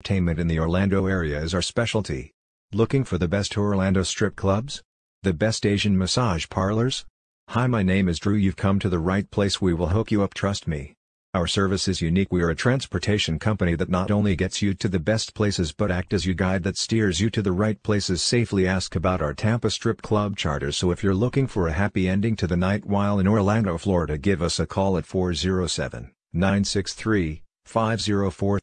Entertainment in the Orlando area is our specialty. Looking for the best Orlando strip clubs? The best Asian massage parlors? Hi my name is Drew you've come to the right place we will hook you up trust me. Our service is unique we are a transportation company that not only gets you to the best places but act as your guide that steers you to the right places safely ask about our Tampa Strip Club charter so if you're looking for a happy ending to the night while in Orlando Florida give us a call at 407 963 504